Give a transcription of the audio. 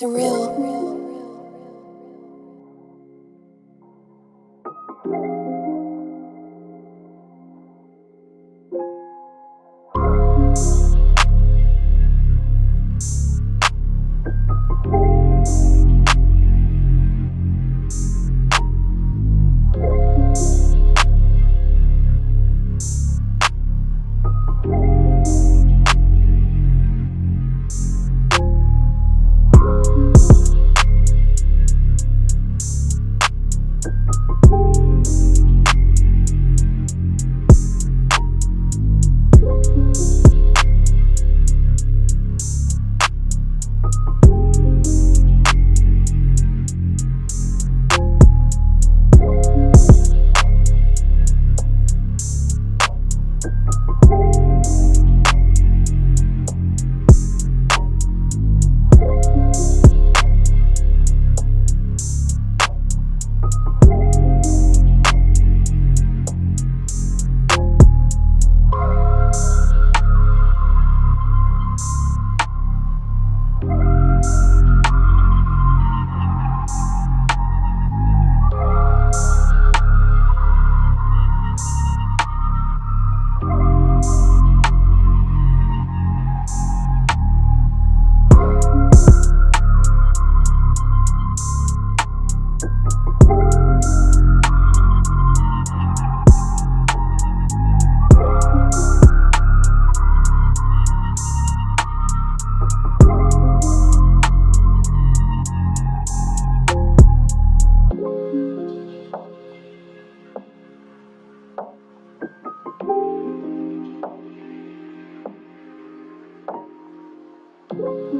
surreal. Bye.